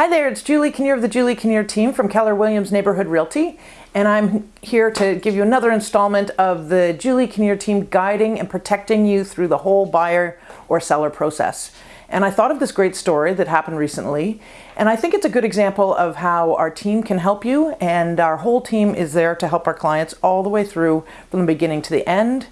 Hi there, it's Julie Kinnear of the Julie Kinnear team from Keller Williams Neighborhood Realty, and I'm here to give you another installment of the Julie Kinnear team guiding and protecting you through the whole buyer or seller process. And I thought of this great story that happened recently, and I think it's a good example of how our team can help you, and our whole team is there to help our clients all the way through from the beginning to the end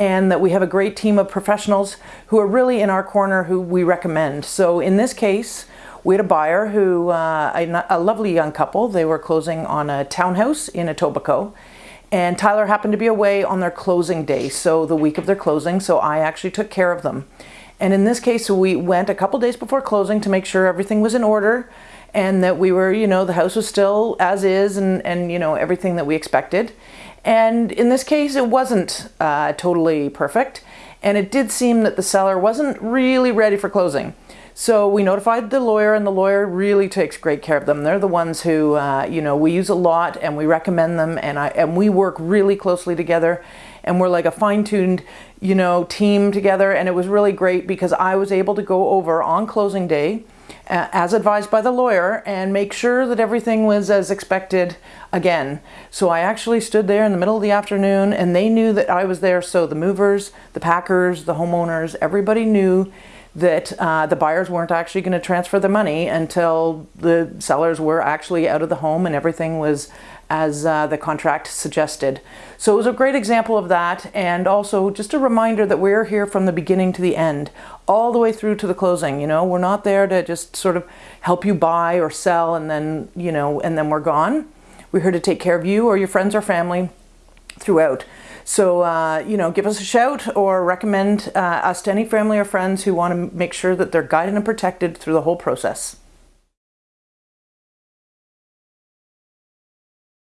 and that we have a great team of professionals who are really in our corner who we recommend. So in this case, we had a buyer who, uh, a, lovely young couple, they were closing on a townhouse in Etobicoke. And Tyler happened to be away on their closing day, so the week of their closing, so I actually took care of them. And in this case, we went a couple days before closing to make sure everything was in order and that we were, you know, the house was still as is and, and you know, everything that we expected. And in this case, it wasn't uh, totally perfect. And it did seem that the seller wasn't really ready for closing. So we notified the lawyer and the lawyer really takes great care of them. They're the ones who, uh, you know, we use a lot and we recommend them and, I, and we work really closely together and we're like a fine-tuned, you know, team together. And it was really great because I was able to go over on closing day uh, as advised by the lawyer and make sure that everything was as expected again. So I actually stood there in the middle of the afternoon and they knew that I was there. So the movers, the packers, the homeowners, everybody knew that uh, the buyers weren't actually going to transfer the money until the sellers were actually out of the home and everything was as uh, the contract suggested. So it was a great example of that and also just a reminder that we're here from the beginning to the end, all the way through to the closing. You know, we're not there to just sort of help you buy or sell and then, you know, and then we're gone. We're here to take care of you or your friends or family throughout. So, uh, you know, give us a shout or recommend uh, us to any family or friends who want to make sure that they're guided and protected through the whole process.